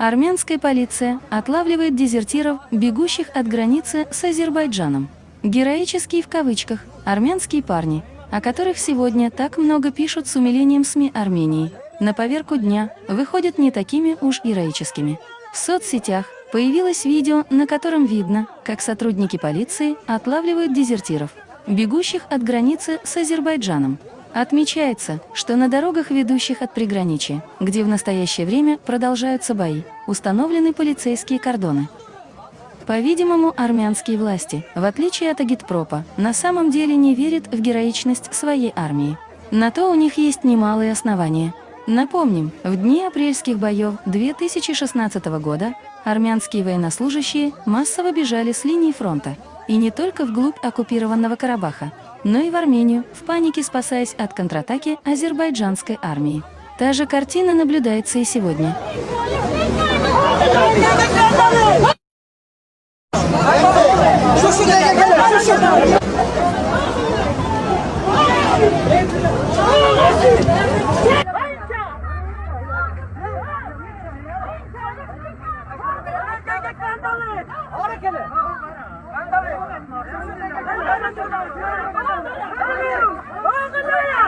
Армянская полиция отлавливает дезертиров, бегущих от границы с Азербайджаном. Героические в кавычках армянские парни, о которых сегодня так много пишут с умилением СМИ Армении, на поверку дня выходят не такими уж героическими. В соцсетях появилось видео, на котором видно, как сотрудники полиции отлавливают дезертиров, бегущих от границы с Азербайджаном. Отмечается, что на дорогах, ведущих от приграничья, где в настоящее время продолжаются бои, установлены полицейские кордоны. По-видимому, армянские власти, в отличие от агитпропа, на самом деле не верят в героичность своей армии. На то у них есть немалые основания. Напомним, в дни апрельских боев 2016 года армянские военнослужащие массово бежали с линии фронта, и не только вглубь оккупированного Карабаха, но и в Армению, в панике спасаясь от контратаки азербайджанской армии. Та же картина наблюдается и сегодня. Harekeli! Hadi. Hadi. Hadi. Hadi.